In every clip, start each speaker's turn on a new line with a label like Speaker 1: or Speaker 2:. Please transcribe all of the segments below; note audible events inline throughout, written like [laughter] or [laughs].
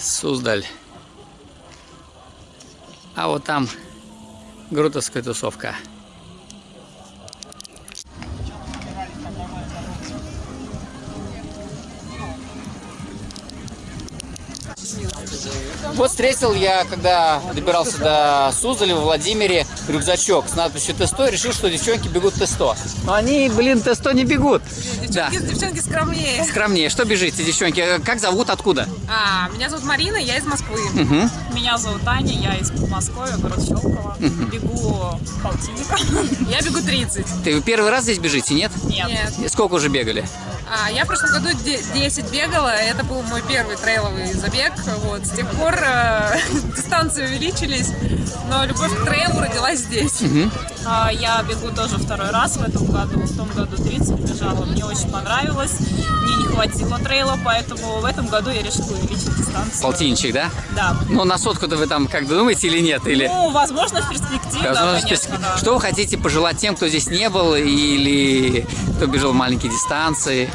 Speaker 1: Суздаль. А вот там Грутовская тусовка. Вот встретил я, когда добирался до Суздаля в Владимире, рюкзачок с надписью Т100 и решил, что девчонки бегут Т100. Но они, блин, Т100 не бегут.
Speaker 2: Девчонки, девчонки скромнее.
Speaker 1: Скромнее. Что бежите, девчонки? Как зовут, откуда?
Speaker 2: А, меня зовут Марина, я из Москвы.
Speaker 1: Угу.
Speaker 3: Меня зовут Таня, я из Подмосковья, город Щелково. Бегу полтинника. [laughs]
Speaker 2: Я бегу 30.
Speaker 1: Ты вы первый раз здесь бежите, нет?
Speaker 3: Нет.
Speaker 2: Нет.
Speaker 1: Сколько уже бегали?
Speaker 2: А, я в прошлом году де- 10 бегала, это был мой первый трейловый забег. Вот. С тех пор э, [laughs] дистанции увеличились, но любовь к трейлу родилась здесь.
Speaker 3: А, Я бегу тоже второй раз в этом году. В том году 30 бежала. Мне очень понравилось. Мне не хватило трейла, поэтому в этом году я решила увеличить дистанцию.
Speaker 1: Полтинничек, да?
Speaker 3: Да.
Speaker 1: Ну, на сотку-то вы там как думаете или нет? Или...
Speaker 3: Ну, возможно, в перспективе,
Speaker 1: Возможно,
Speaker 3: да, конечно, да.
Speaker 1: Что вы хотите пожелать тем, кто здесь не был или кто бежал маленькие дистанции?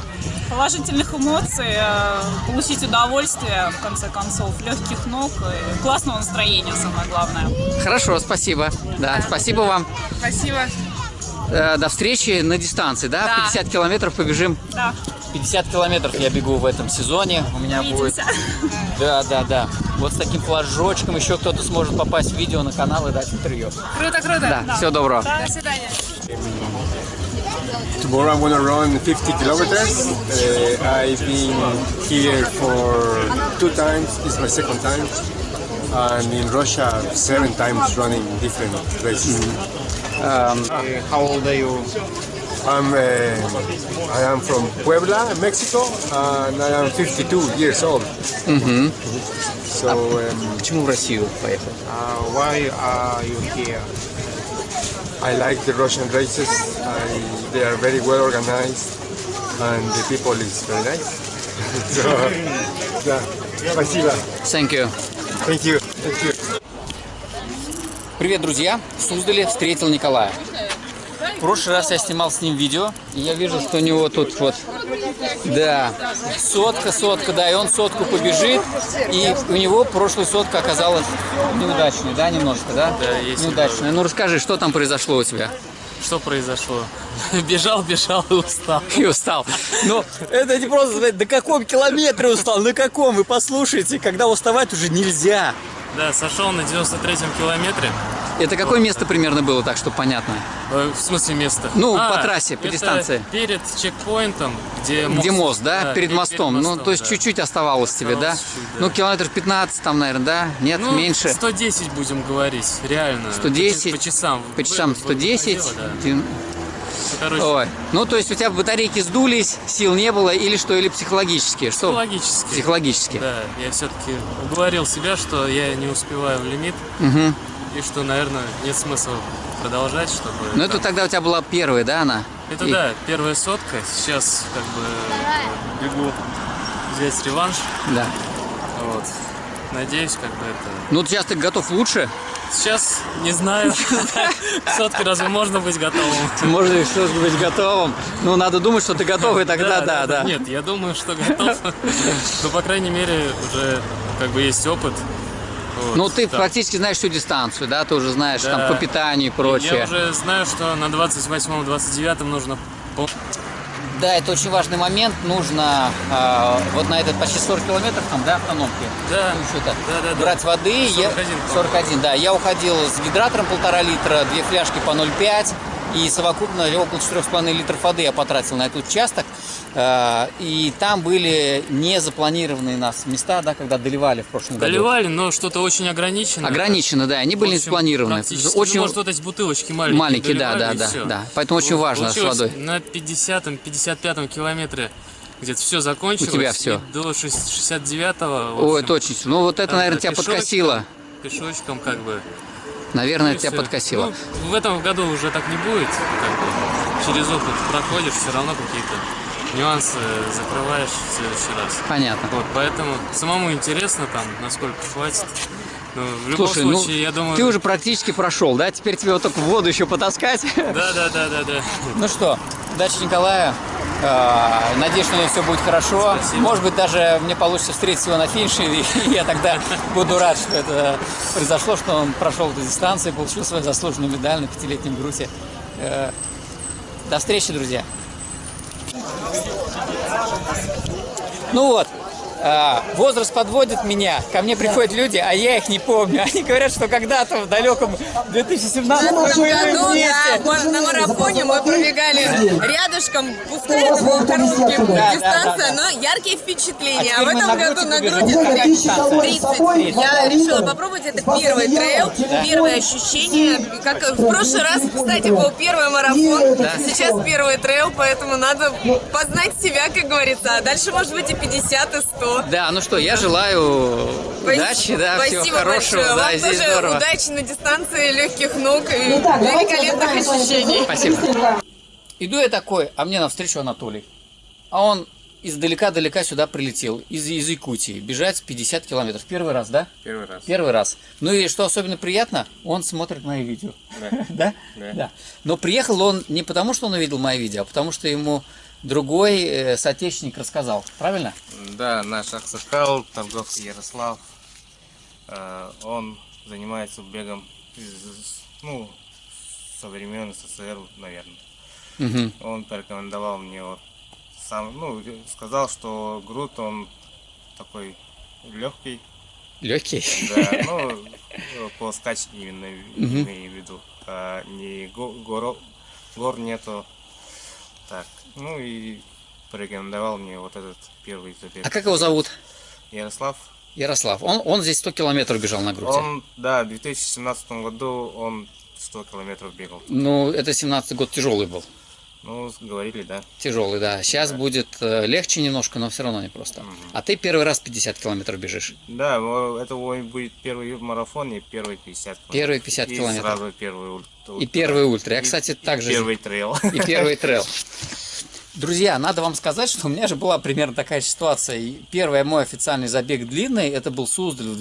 Speaker 3: Положительных эмоций, э, получить удовольствие, в конце концов, легких ног и классного настроения, самое главное.
Speaker 1: Хорошо, спасибо. Да, спасибо вам.
Speaker 2: Спасибо.
Speaker 1: Э, До встречи на дистанции, да?
Speaker 2: Да.
Speaker 1: 50 километров побежим.
Speaker 3: Да,
Speaker 1: 50 километров я бегу в этом сезоне. У меня будет...
Speaker 3: увидимся.
Speaker 1: Да, да, да. Вот с таким флажочком еще кто-то сможет попасть в видео на канал и дать интервью.
Speaker 2: Круто, круто.
Speaker 1: Да, всего доброго.
Speaker 2: До свидания.
Speaker 4: Tomorrow I'm gonna run 50 kilometers. Uh, I've been here for two times. It's my second time. And in Russia, seven times running different races.
Speaker 1: How old are you?
Speaker 4: I'm, uh, I am from Puebla, Mexico, and I am 52 years old. So um,
Speaker 1: Почему в Россию поехал?
Speaker 4: uh, why are you here? I like the Russian races. I, they are very well organized, and the people is very nice. [laughs] so, yeah, спасибо.
Speaker 1: Thank you.
Speaker 4: Thank you. Thank you.
Speaker 1: Привет, друзья! В Суздале встретил Николая. В прошлый раз я снимал с ним видео, и я вижу, что у него тут вот, да, сотка, сотка, да, и он сотку побежит, и у него прошлая сотка оказалась неудачной, да, немножко, да?
Speaker 5: Да, есть
Speaker 1: Неудачная. Ну расскажи, что там произошло у тебя?
Speaker 5: Что произошло? [laughs] Бежал, бежал и устал.
Speaker 1: И устал. Ну, это не просто сказать, на каком километре устал, на каком, вы послушайте, когда уставать уже нельзя.
Speaker 5: Да, сошел на 93-м километре.
Speaker 1: Это какое место примерно было, так, чтобы понятно?
Speaker 5: Э, В смысле место?
Speaker 1: Ну, по трассе, по дистанции.
Speaker 5: перед чекпоинтом, где мост.
Speaker 1: Где мост, да? перед
Speaker 5: пе-
Speaker 1: мостом. ну, то есть
Speaker 5: да.
Speaker 1: чуть-чуть оставалось тебе, да?
Speaker 5: Чуть-чуть, да.
Speaker 1: Ну, километр 15 там, наверное, да? Нет,
Speaker 5: Ну,
Speaker 1: меньше.
Speaker 5: 110 будем говорить, реально.
Speaker 1: 110.
Speaker 5: По, часам.
Speaker 1: По часам
Speaker 5: Вы- вы-
Speaker 1: 110.
Speaker 5: выходило, да.
Speaker 1: Ты-
Speaker 5: Ну, короче,
Speaker 1: Ой. Ну, то есть у тебя батарейки сдулись, сил не было, или что, или психологически? Что?
Speaker 5: психологически.
Speaker 1: Психологически.
Speaker 5: Да, я все-таки уговорил себя, что я не успеваю в лимит. И что, наверное, нет смысла продолжать, чтобы...
Speaker 1: Ну, это тогда у тебя была первая, да, она?
Speaker 5: Это
Speaker 1: И-
Speaker 5: да, первая сотка. Сейчас как бы бегу взять реванш.
Speaker 1: Да.
Speaker 5: Вот. Надеюсь, как бы это.
Speaker 1: Ну, сейчас ты готов лучше?
Speaker 5: Сейчас не знаю. [laughs] К сотке разве можно быть готовым?
Speaker 1: Можно что быть готовым. Ну, надо думать, что ты готов, и тогда да, да.
Speaker 5: Нет, я думаю, что готов. [laughs] Но, по крайней мере, уже как бы есть опыт. Вот,
Speaker 1: Ну, ты
Speaker 5: так.
Speaker 1: практически знаешь всю дистанцию, да? Ты уже знаешь
Speaker 5: Да.
Speaker 1: там по питанию и прочее.
Speaker 5: Я уже знаю, что на 28-29 нужно
Speaker 1: Да, это очень важный момент. Нужно э, вот на этот почти 40 километров там, да, автономки.
Speaker 5: Да.
Speaker 1: Ну, что-то.
Speaker 5: Да, да, да.
Speaker 1: Брать воды. Я-
Speaker 5: 41, по-моему.
Speaker 1: 41, да. Я уходил с гидратором полтора литра, две фляжки по 0,5. И совокупно около 4,5 литров воды я потратил на этот участок. Э, и там были не запланированные нас места, да, когда доливали в прошлом году.
Speaker 5: Доливали, но что-то очень ограничено.
Speaker 1: Ограничено, да, они были
Speaker 5: В
Speaker 1: не
Speaker 5: общем,
Speaker 1: запланированы.
Speaker 5: практически,
Speaker 1: Очень
Speaker 5: ну, может, вот эти бутылочки маленькие.
Speaker 1: Маленькие, да,
Speaker 5: доливали,
Speaker 1: да, да, да. Поэтому очень важно с водой.
Speaker 5: На 50-м, 55-м километре где-то все закончилось.
Speaker 1: У тебя всё.
Speaker 5: и До 69-го.
Speaker 1: Ой, это очень... Ну, вот это, наверное, тебя
Speaker 5: пешочком,
Speaker 1: подкосило.
Speaker 5: Пешочком как бы.
Speaker 1: Наверное,
Speaker 5: и
Speaker 1: тебя
Speaker 5: всё.
Speaker 1: подкосило.
Speaker 5: Ну, в этом году уже так не будет. Как бы. Через опыт проходишь, все равно какие-то нюансы закрываешь в следующий раз.
Speaker 1: Понятно.
Speaker 5: Вот, поэтому самому интересно там, насколько хватит. Ну, в любом
Speaker 1: Слушай,
Speaker 5: случае,
Speaker 1: ну,
Speaker 5: я думаю...
Speaker 1: ты уже практически прошел, да? Теперь тебе вот только в воду еще потаскать.
Speaker 5: Да, да, да, да, да.
Speaker 1: Ну что, удачи Николая. Э, Надеюсь, что у него все будет хорошо.
Speaker 5: Спасибо.
Speaker 1: Может быть, даже мне получится встретить его на финише, и [laughs] я тогда буду рад, что это произошло, что он прошел эту дистанцию и получил свою заслуженную медаль на пятилетнем грузе. Э, До встречи, друзья! Ну вот, возраст подводит меня, ко мне приходят люди, а я их не помню. Они говорят, что когда-то в далеком 2017
Speaker 6: В
Speaker 1: мы
Speaker 6: этом
Speaker 1: были
Speaker 6: году да, на марафоне мы пробегали рядышком, пускай это был короткий путь,
Speaker 1: Да, да,
Speaker 6: дистанция,
Speaker 1: да,
Speaker 6: но яркие впечатления.
Speaker 1: А
Speaker 6: А, в этом
Speaker 1: на
Speaker 6: году на
Speaker 1: дистанция?
Speaker 6: 30. Я решила попробовать, это первый трейл, первое ощущение. Как в прошлый раз, кстати, был первый марафон, сейчас первый трейл, поэтому надо познать себя, как говорится. А дальше может быть и 50, и 100.
Speaker 1: Да, ну что, я желаю удачи, да,
Speaker 6: Спасибо
Speaker 1: всего хорошего,
Speaker 6: большое.
Speaker 1: да,
Speaker 6: Вам
Speaker 1: здесь
Speaker 6: тоже
Speaker 1: здорово.
Speaker 6: удачи на дистанции, легких ног и великолепных ощущений.
Speaker 1: Спасибо. Иду я такой, а мне навстречу Анатолий. А он издалека-далека сюда прилетел, из, из Якутии, бежать 50 километров. Первый раз, да?
Speaker 5: Первый раз.
Speaker 1: Первый раз. Ну и что особенно приятно, он смотрит мои видео.
Speaker 5: Да. [laughs]
Speaker 1: Да?
Speaker 5: Да.
Speaker 1: Но приехал он не потому, что он увидел мои видео, а потому что ему другой э, соотечественник рассказал. Правильно?
Speaker 7: Да, наш Аксакал, торговцы Ярослав, э, он занимается бегом, ну, со времен СССР, наверное.
Speaker 1: Мгм.
Speaker 7: Он порекомендовал мне вот сам, ну, сказал, что груд он такой легкий,
Speaker 1: Легкий.
Speaker 7: да, [laughs] ну, по скачке именно имею в виду, а не го- горо- гор нету, так, ну и порекомендовал мне вот этот первый забег.
Speaker 1: А как его зовут?
Speaker 7: Ярослав.
Speaker 1: Ярослав. Он, он здесь 100 километров бежал на груди.
Speaker 7: Он, да, в 2017 году он 100 километров бегал.
Speaker 1: Ну, это 17 год тяжелый был.
Speaker 7: Ну, говорили, да.
Speaker 1: Тяжелый, да. Сейчас будет э, легче немножко, но все равно не просто. А ты первый раз 50 километров бежишь.
Speaker 7: Да, это будет первый марафон и первый 50 километров.
Speaker 1: Первый 50
Speaker 7: и
Speaker 1: километров.
Speaker 7: сразу первый ультра.
Speaker 1: И первый ультра. Я,
Speaker 7: И-
Speaker 1: кстати,
Speaker 7: и
Speaker 1: так же
Speaker 7: Первый трейл. [laughs]
Speaker 1: и первый трейл. [laughs] Друзья, надо вам сказать, что у меня же была примерно такая ситуация. И Первый мой официальный забег длинный, это был Суздаль в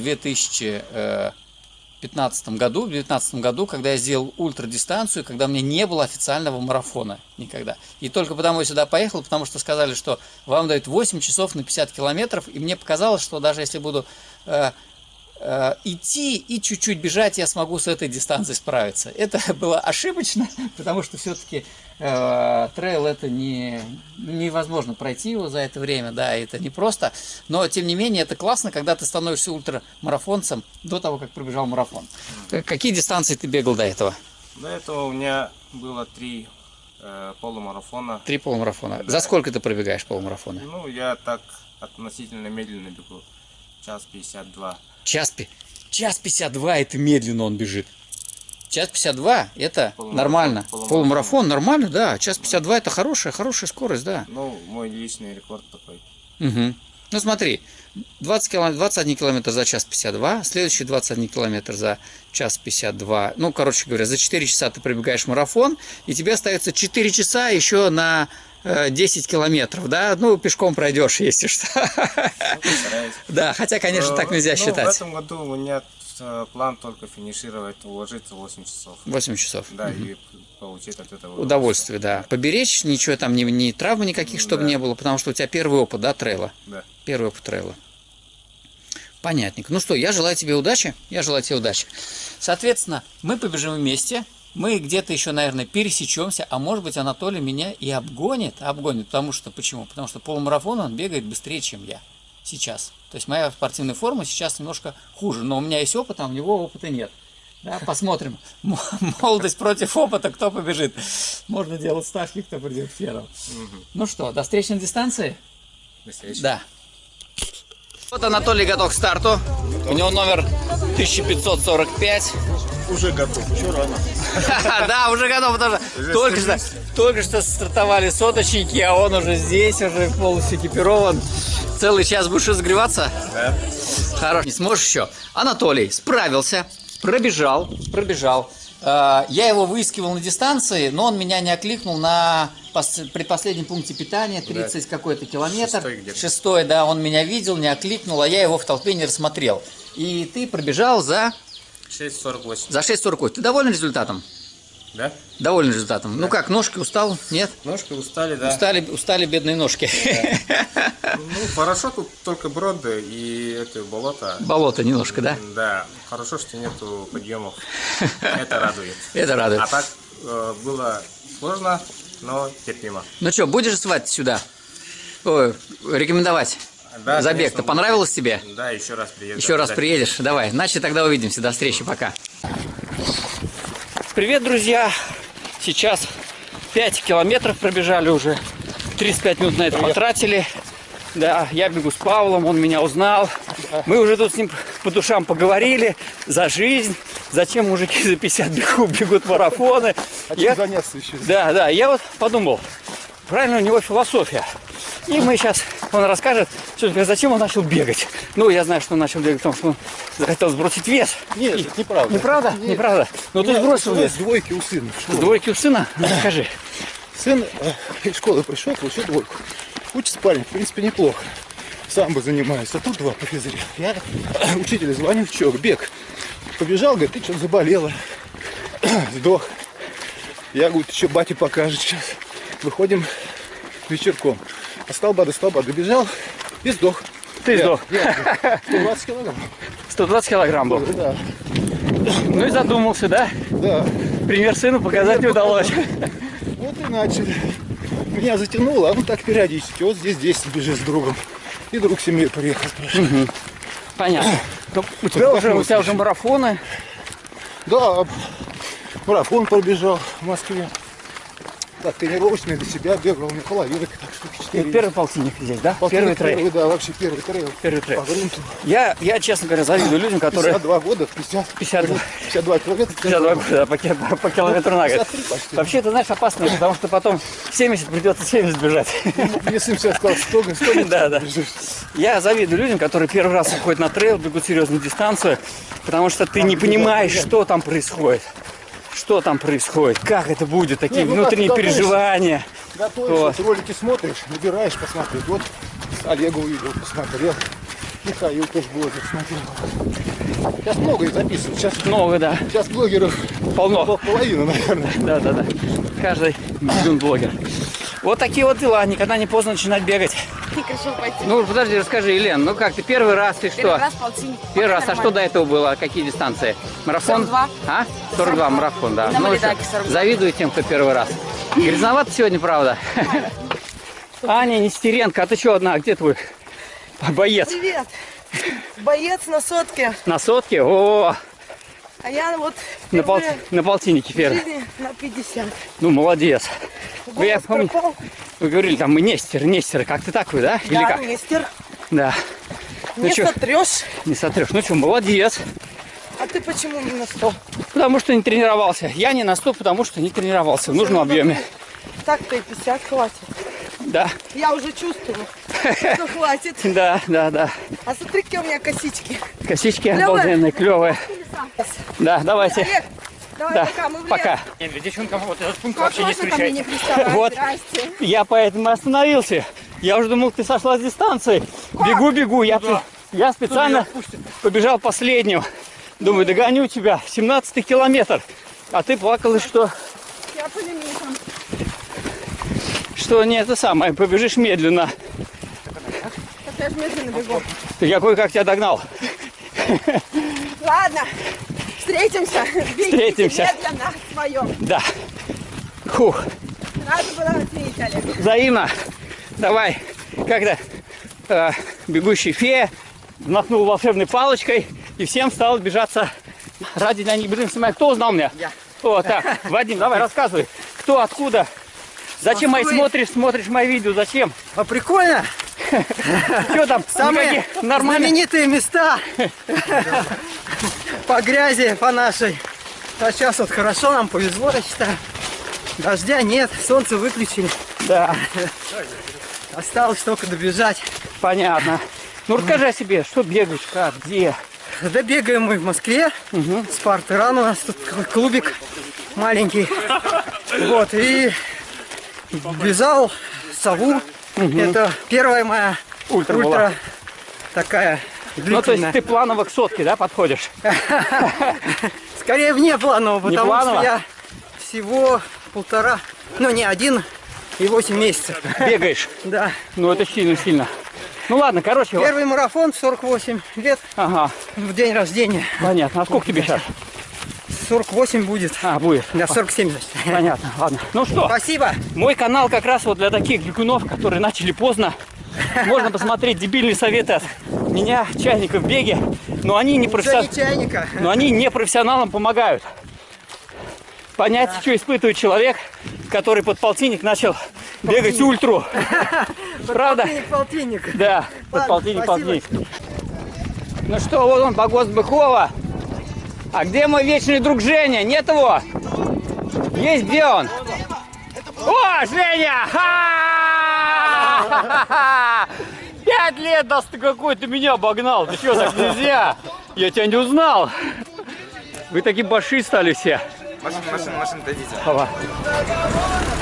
Speaker 1: 2015 году, в 2019 году, когда я сделал ультрадистанцию, когда у меня не было официального марафона никогда. И только потому я сюда поехал, потому что сказали, что вам дают 8 часов на 50 километров, и мне показалось, что даже если буду э, идти и чуть-чуть бежать, я смогу с этой дистанцией справиться. Это [laughs] было ошибочно, потому что все-таки э, трейл это не, невозможно пройти его за это время, да, это непросто. Но, тем не менее, это классно, когда ты становишься ультрамарафонцем до того, как пробежал марафон. Э, Какие дистанции ты бегал до этого?
Speaker 7: До этого у меня было три э, полумарафона.
Speaker 1: Три полумарафона. За сколько ты пробегаешь полумарафоны?
Speaker 7: Ну, я так относительно медленно бегу. Час 52.
Speaker 1: Час, час 52 это медленно он бежит. Час 52 это
Speaker 7: Полумарафон,
Speaker 1: нормально.
Speaker 7: полумарафон.
Speaker 1: Полумарафон нормально, да. Час 52 это хорошая, хорошая скорость, да.
Speaker 7: Ну, мой личный рекорд такой.
Speaker 1: Мгм. Ну смотри, 20 километр, 21 километр за час 52, следующий 21 километр за час 52. Ну, короче говоря, за 4 часа ты пробегаешь марафон, и тебе остается 4 часа еще на 10 километров, да? Ну, пешком пройдешь, если что.
Speaker 7: Ну.
Speaker 1: Да, хотя, конечно,
Speaker 7: Э,
Speaker 1: так нельзя
Speaker 7: ну, В
Speaker 1: считать.
Speaker 7: этом году у меня э, план только финишировать, уложиться 8 часов.
Speaker 1: 8 часов.
Speaker 7: Да, и получить от этого
Speaker 1: Удовольствие, да. Поберечь, ничего там, ни, ни травмы никаких, чтобы
Speaker 7: Да.
Speaker 1: не было, потому что у тебя первый опыт, да, трейла?
Speaker 7: Да.
Speaker 1: Первый опыт трейла. Понятненько. Ну что, я желаю тебе удачи. Я желаю тебе удачи. Соответственно, мы побежим вместе. Мы где-то еще, наверное, пересечемся, а может быть Анатолий меня и обгонит, обгонит, потому что, почему? Потому что полумарафон он бегает быстрее, чем я сейчас. То есть моя спортивная форма сейчас немножко хуже, но у меня есть опыт, а у него опыта нет. Да, [laughs] посмотрим. Молодость против опыта, кто побежит. Можно делать ставки, кто придет первым. Ну что, до встречи на дистанции?
Speaker 7: До встречи.
Speaker 1: Да. Вот Анатолий готов к старту. У него номер 1545.
Speaker 8: Уже готов. Что рано? [laughs]
Speaker 1: Да, уже готов, потому что только что, только что стартовали соточники, а он уже здесь, уже полностью экипирован. Целый час будешь разогреваться?
Speaker 8: Да.
Speaker 1: Хорош. Не сможешь еще? Анатолий справился, пробежал, пробежал. Э, Я его выискивал на дистанции, но он меня не окликнул на пос- предпоследнем пункте питания, 30 какой-то километр.
Speaker 7: Шестой.
Speaker 1: Шестой, да, он меня видел, не окликнул, а я его в толпе не рассмотрел. И ты пробежал за,
Speaker 7: 6.48.
Speaker 1: за 6.48. Ты доволен результатом?
Speaker 7: Да?
Speaker 1: Доволен результатом. Ну как, ножки устал? Нет?
Speaker 7: Ножки устали, да.
Speaker 1: Устали, устали бедные ножки. [laughs]
Speaker 7: Ну, хорошо, тут только броды и это болото.
Speaker 1: Болото немножко, да?
Speaker 7: Да, хорошо, что нету подъемов. [laughs] Это радует.
Speaker 1: Это радует.
Speaker 7: А так э, было сложно, но терпимо.
Speaker 1: Ну что, будешь звать сюда? Ой, рекомендовать
Speaker 7: Да,
Speaker 1: забег.
Speaker 7: конечно,
Speaker 1: То понравилось тебе?
Speaker 7: Да, еще раз приеду.
Speaker 1: Еще раз приедешь? Давай. Значит, тогда увидимся. До встречи. Пока. Привет, друзья. Сейчас 5 километров пробежали уже. 35 минут на это потратили. Да, я бегу с Павлом, он меня узнал. Мы уже тут с ним по душам поговорили за жизнь. Зачем мужики за 50 бегут, бегут марафоны. Я-
Speaker 8: заняться еще?
Speaker 1: Да, да, я вот подумал, правильно у него философия. И мы сейчас, он расскажет, что, зачем он начал бегать. Ну, я знаю, что он начал бегать, потому что он захотел сбросить вес.
Speaker 8: Нет, это неправда.
Speaker 1: Неправда? Неправда. Но ты сбросил вес.
Speaker 8: Двойки у сына.
Speaker 1: С двойки у сына? Ну, Расскажи.
Speaker 8: Сын э, из школы пришел, получил двойку. Учится парень, в принципе, неплохо. Сам бы занимаюсь, а тут два по физре. Я учителю звоню, чё, бег. Побежал, говорит, ты что-то заболела. [clears throat] Сдох. Я говорю, ты что, бате покажет сейчас. Выходим вечерком. А столба до столба добежал и сдох.
Speaker 1: Ты сдох.
Speaker 8: Я, 120 килограмм.
Speaker 1: 120 килограмм был.
Speaker 8: Да,
Speaker 1: Ну и задумался, да?
Speaker 8: да.
Speaker 1: Пример сыну показать не удалось.
Speaker 8: Вот и начали. Меня затянуло, а он так периодически. Вот здесь 10 бежит с другом. И друг семьи приехал спрашивает.
Speaker 1: Понятно. Ну, У тебя уже, у тебя уже марафоны.
Speaker 8: Да, марафон пробежал в Москве. Так, тренировочный для себя бегал на половинок, так
Speaker 1: Это
Speaker 8: 4.
Speaker 1: первый полтинник здесь, да? Первый трейл.
Speaker 8: Да, вообще первый трейл.
Speaker 1: Первый трейл.
Speaker 8: По грунту.
Speaker 1: Я, я, честно говоря, завидую людям, которые
Speaker 8: 52 года, 50,
Speaker 1: 52.
Speaker 8: 52 километра.
Speaker 1: 52 года по, ки- по километру на год.
Speaker 8: 53 почти.
Speaker 1: Вообще, это, знаешь, опасно, потому что потом 70 придется 70 бежать.
Speaker 8: Мне сын сейчас сказал, 100, 100
Speaker 1: Да, да. Я завидую людям, которые первый раз выходят на трейл, бегут серьезную дистанцию, потому что ты не понимаешь, что там происходит. Что там происходит, как это будет, такие
Speaker 8: ну,
Speaker 1: внутренние
Speaker 8: ты
Speaker 1: переживания.
Speaker 8: Готовишься, вот. ролики смотришь, набираешь, посмотреть. Вот Олега увидел, посмотрел. Михаил тоже блогер смотрел. Сейчас многое записывают. Сейчас,
Speaker 1: Новые, да,
Speaker 8: сейчас блогеров
Speaker 1: полно.
Speaker 8: пол- половина, наверное.
Speaker 1: Да, да, да. Каждый бегун блогер. Вот такие вот дела, никогда не поздно начинать бегать.
Speaker 6: Хорошо пойти.
Speaker 1: Ну, подожди, расскажи, Елен, ну как, ты первый раз, ты что?
Speaker 6: Первый раз полтинник.
Speaker 1: Первый раз, а
Speaker 6: Нормально.
Speaker 1: что до этого было? Какие дистанции? Марафон?
Speaker 6: 42.
Speaker 1: А? 42 марафон, да.
Speaker 6: И на
Speaker 1: Ну,
Speaker 6: 42.
Speaker 1: завидую тем, кто первый раз. Грязновато сегодня, правда. Аня Нестеренко, а ты что одна? Где твой боец?
Speaker 9: Привет! Боец на сотке,
Speaker 1: На сотке? О,
Speaker 9: а я вот
Speaker 1: на, пол, на полтиннике первый.
Speaker 9: на 50.
Speaker 1: Ну, молодец. Вы, я помню, вы говорили, там, мы Нестер, Нестер. Как ты такой, да? Или
Speaker 9: Да,
Speaker 1: как?
Speaker 9: мистер,
Speaker 1: Да. Ну
Speaker 9: не
Speaker 1: чё?
Speaker 9: сотрешь.
Speaker 1: Не сотрешь. Ну что, молодец.
Speaker 9: Ты почему не на 100?
Speaker 1: Потому что не тренировался. Я не на 100, потому что не тренировался в нужном объеме.
Speaker 9: Так-то и 50 хватит.
Speaker 1: Да,
Speaker 9: Я уже чувствую, что хватит. [laughs]
Speaker 1: да, да, да.
Speaker 9: А смотри, какие у меня косички.
Speaker 1: Косички
Speaker 9: Клёвые?
Speaker 1: обалденные, клевые. Да, давайте.
Speaker 9: Олег, давай
Speaker 1: Да,
Speaker 9: пока, мы в лес.
Speaker 1: пока. Нет, девчонкам вот этот пункт
Speaker 9: Как
Speaker 1: вообще не
Speaker 9: мне не?
Speaker 1: Вот,
Speaker 9: Здрасте.
Speaker 1: я поэтому остановился. Я уже думал, ты сошла с дистанции. Бегу, бегу. Я, я специально побежал последним. Думаю, догоню тебя. 17 километр. А ты плакала, что,
Speaker 9: Я по лимитам.
Speaker 1: что не это самое, побежишь медленно.
Speaker 9: Так я же медленно бегу.
Speaker 1: Ты какой, как тебя догнал?
Speaker 9: Ладно, встретимся.
Speaker 1: Встретимся.
Speaker 9: медленно своем.
Speaker 1: Да. Хух.
Speaker 9: Рада была видеть, Олег.
Speaker 1: Взаимно. Давай. Когда э, бегущий фея взмахнул волшебной палочкой, и всем стало бежаться ради них. Блин, снимай, кто узнал меня? Я. О, так, Вадим, давай, рассказывай. Кто, откуда? Зачем мои смотришь, смотришь мои видео? Зачем?
Speaker 10: А прикольно? [laughs]
Speaker 1: Что там?
Speaker 10: Самые знаменитые места по грязи, по нашей. А сейчас вот хорошо, нам повезло, я считаю. Дождя нет, солнце выключили.
Speaker 1: Да,
Speaker 10: Осталось только добежать.
Speaker 1: понятно. Ну расскажи о себе, что бегаешь, как, где?
Speaker 10: Да бегаем мы в Москве. Спарта-ран у нас тут такой клубик маленький. Вот, и вязал сову. Это первая моя
Speaker 1: Ультра
Speaker 10: ультра,
Speaker 1: была.
Speaker 10: такая
Speaker 1: Ну, то
Speaker 10: длительная.
Speaker 1: есть ты планово к сотке, да, подходишь? [laughs]
Speaker 10: Скорее вне планового, потому
Speaker 1: планово?
Speaker 10: что я всего полтора, ну не один и восемь месяцев.
Speaker 1: Бегаешь.
Speaker 10: Да.
Speaker 1: Ну это сильно-сильно. Ну ладно, короче. вот-
Speaker 10: Первый марафон в 48 лет
Speaker 1: Ага,
Speaker 10: в день рождения.
Speaker 1: понятно. А сколько тебе сейчас?
Speaker 10: 48 будет.
Speaker 1: А, будет.
Speaker 10: Да, 47, значит.
Speaker 1: Понятно, ладно. Ну что,
Speaker 10: Спасибо.
Speaker 1: мой канал как раз вот для таких бегунов, которые начали поздно. Можно посмотреть дебильные советы от меня, чайников в беге, но они не,
Speaker 10: Уже
Speaker 1: профессион-
Speaker 10: не чайника.
Speaker 1: но они не профессионалам помогают. Понять, что испытывает человек, который под полтинник начал бегать ультру. [laughs] Правда?
Speaker 10: Полтинник.
Speaker 1: Да, под
Speaker 10: Ладно,
Speaker 1: полтинник. Ну что, вот он, погост Быхова. А где мой вечный друг Женя? Нет его? Есть где он? О, Женя! Пять лет, да ты какой ты меня обогнал. Ты что, так нельзя? Я тебя не узнал. Вы такие большие стали все.
Speaker 11: Машина, машина, машина, дойдите.
Speaker 1: Ава.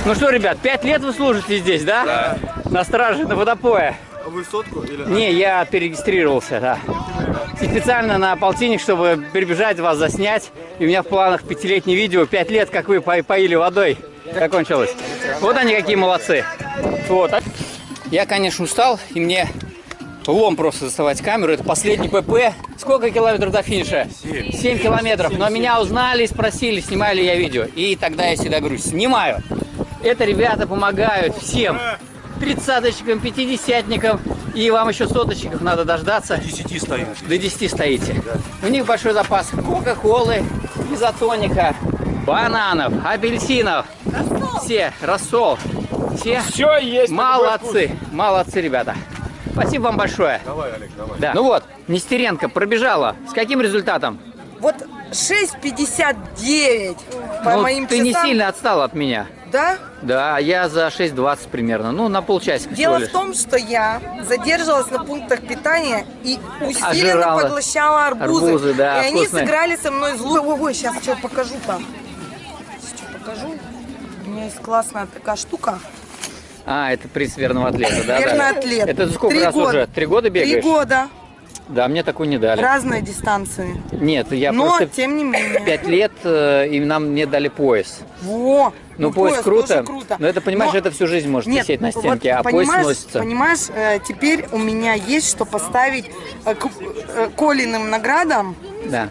Speaker 1: Ну что, ребят, пять лет вы служите здесь, да?
Speaker 11: Да.
Speaker 1: На страже, на водопое.
Speaker 11: А вы сотку или...
Speaker 1: Не, я перерегистрировался, да. И специально на полтинник, чтобы перебежать вас, заснять. И у меня в планах пятилетнее видео, пять лет, как вы по- поили водой, закончилось. Вот они какие молодцы. Вот. Я, конечно, устал, и мне лом просто доставать камеру. Это последний ПП. Сколько километров до финиша? Семь километров. Но меня узнали и спросили, снимаю ли я видео. И тогда я всегда говорю, снимаю. Это ребята помогают всем. Тридцаточкам, пятидесятникам. И вам еще соточников надо дождаться.
Speaker 12: 10 стоит.
Speaker 1: До 10 стоите. У них большой запас кока-колы, изотоника, бананов, апельсинов. Все, рассол. Все,
Speaker 12: Все есть.
Speaker 1: молодцы. Молодцы, ребята. Спасибо вам большое.
Speaker 12: Давай, Олег, давай.
Speaker 1: Да. Ну вот, Нестеренко пробежала. С каким результатом?
Speaker 6: Вот 6.59 по
Speaker 1: Ну,
Speaker 6: моим
Speaker 1: ты не
Speaker 6: часам.
Speaker 1: сильно отстала от меня.
Speaker 6: Да?
Speaker 1: Да, я за 6.20 примерно. Ну, на полчасика
Speaker 6: Дело в том, что я задерживалась на пунктах питания и усиленно
Speaker 1: Ожирала.
Speaker 6: поглощала арбузы.
Speaker 1: Арбузы, да,
Speaker 6: и они
Speaker 1: вкусные.
Speaker 6: сыграли со мной злую. Ой, ой, сейчас что покажу там. Сейчас покажу. У меня есть классная такая штука.
Speaker 1: А, это приз верного атлета, да?
Speaker 6: Верный
Speaker 1: да.
Speaker 6: атлет.
Speaker 1: Это сколько
Speaker 6: Три
Speaker 1: раз
Speaker 6: года.
Speaker 1: уже? Три года бегаешь?
Speaker 6: Три года.
Speaker 1: Да, мне такую не дали.
Speaker 6: Разные дистанции.
Speaker 1: Нет, я
Speaker 6: Но,
Speaker 1: просто
Speaker 6: тем не менее.
Speaker 1: пять лет, э, и нам мне дали пояс.
Speaker 6: Во!
Speaker 1: Ну, пояс, круто,
Speaker 6: тоже круто.
Speaker 1: но это, понимаешь,
Speaker 6: Но-
Speaker 1: это всю жизнь может
Speaker 6: Нет,
Speaker 1: висеть на
Speaker 6: вот
Speaker 1: стенке, а пояс носится.
Speaker 6: Понимаешь, э, теперь у меня есть что поставить э, к Колиным наградам,
Speaker 1: Да.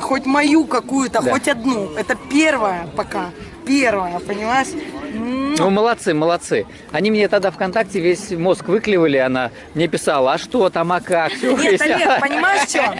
Speaker 6: хоть мою какую-то,
Speaker 1: Да.
Speaker 6: хоть одну. Это первая пока. Первая, понимаешь?
Speaker 1: Ну, молодцы, молодцы. Они мне тогда ВКонтакте весь мозг выклевали, она мне писала, а что там, а как?
Speaker 6: Нет. Олег, понимаешь что?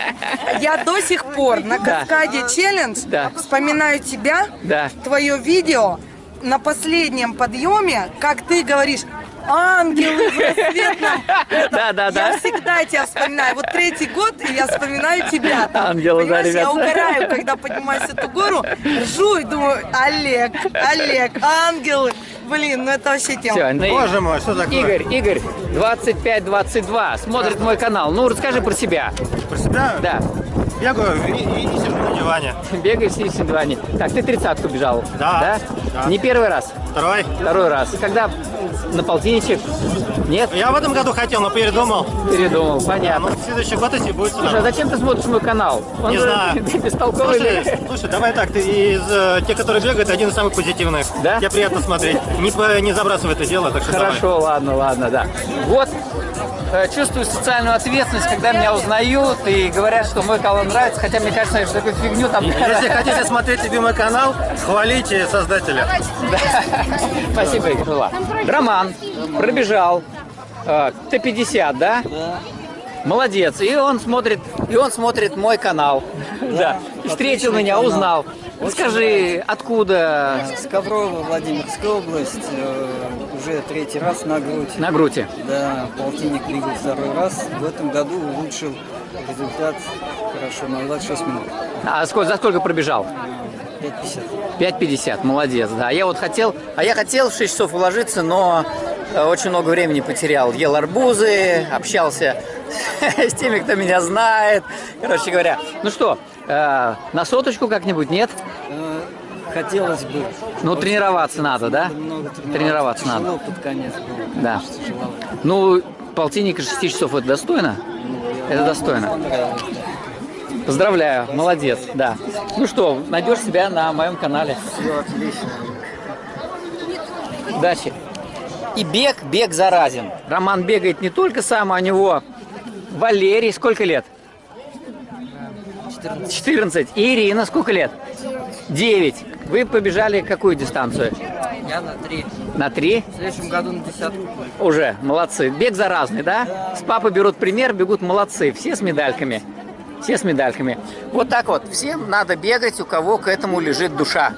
Speaker 6: Я до сих пор на
Speaker 1: Да.
Speaker 6: каскаде челлендж
Speaker 1: Да.
Speaker 6: вспоминаю тебя,
Speaker 1: Да.
Speaker 6: твое видео на последнем подъеме, как ты говоришь, ангелы в рассветном. Это-
Speaker 1: Да, да, да.
Speaker 6: Я всегда тебя вспоминаю. Вот третий год, и я вспоминаю тебя.
Speaker 1: Ангелы, да,
Speaker 6: Понимаешь, Я
Speaker 1: ребята.
Speaker 6: угораю, когда поднимаюсь эту гору, ржу и думаю, Олег, Олег, ангелы. Блин, ну это вообще тема.
Speaker 1: Ну,
Speaker 8: Боже мой, что такое?
Speaker 1: Игорь, Игорь, 25-22, смотрит мой канал. Ну, расскажи про себя.
Speaker 8: Про себя?
Speaker 1: Да,
Speaker 8: сижу на диване.
Speaker 1: бегаешь в на диване. Так, ты тридцатку бежал?
Speaker 8: Да, да.
Speaker 1: Не первый раз?
Speaker 8: Второй.
Speaker 1: Второй раз. Когда на полтинничек? Нет?
Speaker 8: Я в этом году хотел, но передумал.
Speaker 1: Передумал, понятно.
Speaker 8: Ну, в следующий год если будет сюда.
Speaker 1: Слушай, а зачем ты смотришь мой канал? Он
Speaker 8: Не
Speaker 1: же
Speaker 8: знаю. [laughs]
Speaker 1: бестолковый.
Speaker 8: Слушай, слушай, давай так, ты из э, тех, которые бегают, один из самых позитивных.
Speaker 1: Да?
Speaker 8: Тебе приятно смотреть. Не, не забрасывай это дело, так что давай.
Speaker 1: Хорошо, ладно, ладно, да. Вот, чувствую социальную ответственность, когда меня узнают и говорят, что мой канал нравится, хотя мне кажется, что такую фигню там...
Speaker 8: Если [laughs] хотите смотреть любимый канал, хвалите создателя.
Speaker 1: Да. [laughs] Спасибо, Игорь. Ла. Роман пробежал э, Т-50, да? Да. Молодец. И он смотрит, и он смотрит мой канал. Да. И Встретил меня, узнал. Скажи, откуда?
Speaker 13: С Коврова, Владимирская область, э, уже третий раз на грудь.
Speaker 1: На груди.
Speaker 13: Да, полтинник бегал второй раз. В этом году улучшил результат хорошо на 26 минут.
Speaker 1: А сколько, за сколько пробежал?
Speaker 13: 5.50.
Speaker 1: 5.50, молодец, да. Я вот хотел, а я хотел в 6 часов уложиться, но э, очень много времени потерял. Ел арбузы, общался [laughs] с теми, кто меня знает. Короче говоря, ну что, э, на соточку как-нибудь, нет?
Speaker 13: Э, Хотелось бы.
Speaker 1: Ну, тренироваться надо, да?
Speaker 13: Много
Speaker 1: Тренироваться надо.
Speaker 13: Тяжело под конец было.
Speaker 1: Да. Ну, полтинник из 6 часов это достойно? Это достойно. Поздравляю, молодец, да. Ну что, найдешь себя на моем канале.
Speaker 13: Все отлично.
Speaker 1: Удачи. И бег, бег заразен. Роман бегает не только сам, а у него Валерий, сколько лет? 14. 14. И Ирина, сколько лет? 9. Вы побежали какую дистанцию?
Speaker 13: Я на три.
Speaker 1: На 3?
Speaker 13: В следующем году на десятку.
Speaker 1: Уже, молодцы. Бег заразный, да? С папы берут пример, бегут молодцы. Все с медальками. Все с медальками. Вот так вот. Всем надо бегать, у кого к этому лежит душа.